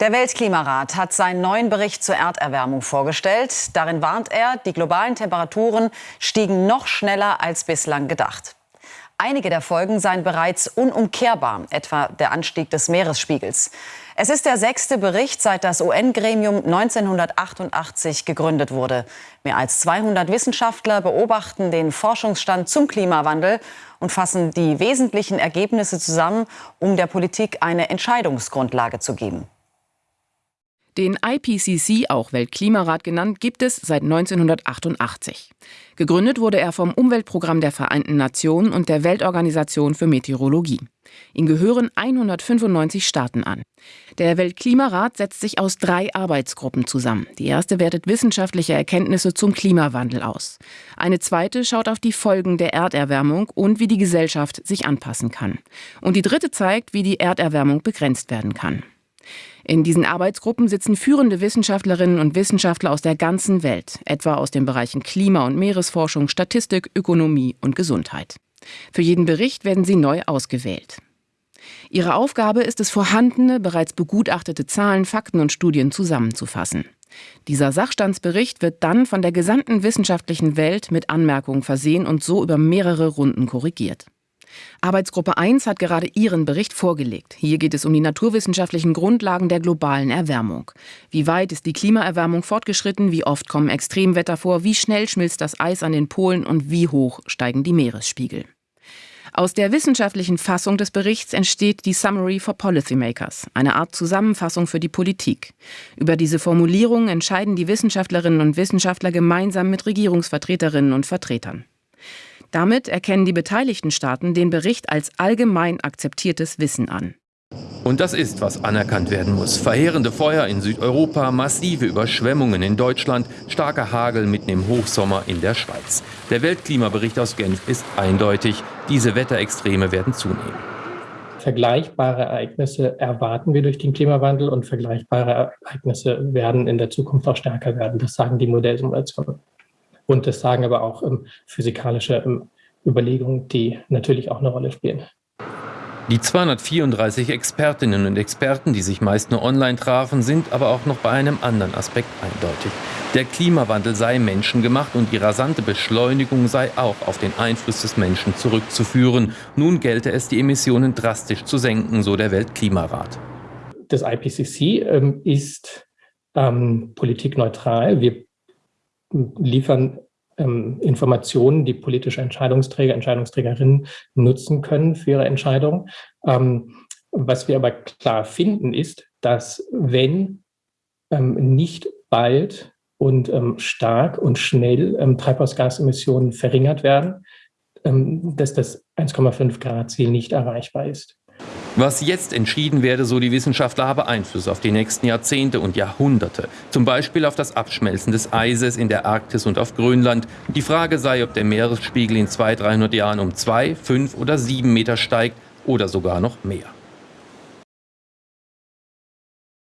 Der Weltklimarat hat seinen neuen Bericht zur Erderwärmung vorgestellt. Darin warnt er, die globalen Temperaturen stiegen noch schneller als bislang gedacht. Einige der Folgen seien bereits unumkehrbar, etwa der Anstieg des Meeresspiegels. Es ist der sechste Bericht, seit das UN-Gremium 1988 gegründet wurde. Mehr als 200 Wissenschaftler beobachten den Forschungsstand zum Klimawandel und fassen die wesentlichen Ergebnisse zusammen, um der Politik eine Entscheidungsgrundlage zu geben. Den IPCC, auch Weltklimarat genannt, gibt es seit 1988. Gegründet wurde er vom Umweltprogramm der Vereinten Nationen und der Weltorganisation für Meteorologie. Ihm gehören 195 Staaten an. Der Weltklimarat setzt sich aus drei Arbeitsgruppen zusammen. Die erste wertet wissenschaftliche Erkenntnisse zum Klimawandel aus. Eine zweite schaut auf die Folgen der Erderwärmung und wie die Gesellschaft sich anpassen kann. Und die dritte zeigt, wie die Erderwärmung begrenzt werden kann. In diesen Arbeitsgruppen sitzen führende Wissenschaftlerinnen und Wissenschaftler aus der ganzen Welt, etwa aus den Bereichen Klima- und Meeresforschung, Statistik, Ökonomie und Gesundheit. Für jeden Bericht werden sie neu ausgewählt. Ihre Aufgabe ist es, vorhandene, bereits begutachtete Zahlen, Fakten und Studien zusammenzufassen. Dieser Sachstandsbericht wird dann von der gesamten wissenschaftlichen Welt mit Anmerkungen versehen und so über mehrere Runden korrigiert. Arbeitsgruppe 1 hat gerade ihren Bericht vorgelegt. Hier geht es um die naturwissenschaftlichen Grundlagen der globalen Erwärmung. Wie weit ist die Klimaerwärmung fortgeschritten? Wie oft kommen Extremwetter vor? Wie schnell schmilzt das Eis an den Polen? Und wie hoch steigen die Meeresspiegel? Aus der wissenschaftlichen Fassung des Berichts entsteht die Summary for Policymakers, eine Art Zusammenfassung für die Politik. Über diese Formulierung entscheiden die Wissenschaftlerinnen und Wissenschaftler gemeinsam mit Regierungsvertreterinnen und Vertretern. Damit erkennen die beteiligten Staaten den Bericht als allgemein akzeptiertes Wissen an. Und das ist, was anerkannt werden muss. Verheerende Feuer in Südeuropa, massive Überschwemmungen in Deutschland, starker Hagel mitten im Hochsommer in der Schweiz. Der Weltklimabericht aus Genf ist eindeutig. Diese Wetterextreme werden zunehmen. Vergleichbare Ereignisse erwarten wir durch den Klimawandel und vergleichbare Ereignisse werden in der Zukunft auch stärker werden. Das sagen die Modellsimulationen. Und das sagen aber auch ähm, physikalische ähm, Überlegungen, die natürlich auch eine Rolle spielen. Die 234 Expertinnen und Experten, die sich meist nur online trafen, sind aber auch noch bei einem anderen Aspekt eindeutig. Der Klimawandel sei menschengemacht und die rasante Beschleunigung sei auch auf den Einfluss des Menschen zurückzuführen. Nun gelte es, die Emissionen drastisch zu senken, so der Weltklimarat. Das IPCC ähm, ist ähm, politikneutral. Wir liefern ähm, Informationen, die politische Entscheidungsträger, Entscheidungsträgerinnen nutzen können für ihre Entscheidung. Ähm, was wir aber klar finden, ist, dass wenn ähm, nicht bald und ähm, stark und schnell ähm, Treibhausgasemissionen verringert werden, ähm, dass das 1,5 Grad Ziel nicht erreichbar ist. Was jetzt entschieden werde, so die Wissenschaftler, habe Einfluss auf die nächsten Jahrzehnte und Jahrhunderte. Zum Beispiel auf das Abschmelzen des Eises in der Arktis und auf Grönland. Die Frage sei, ob der Meeresspiegel in 200, 300 Jahren um zwei, fünf oder sieben Meter steigt oder sogar noch mehr.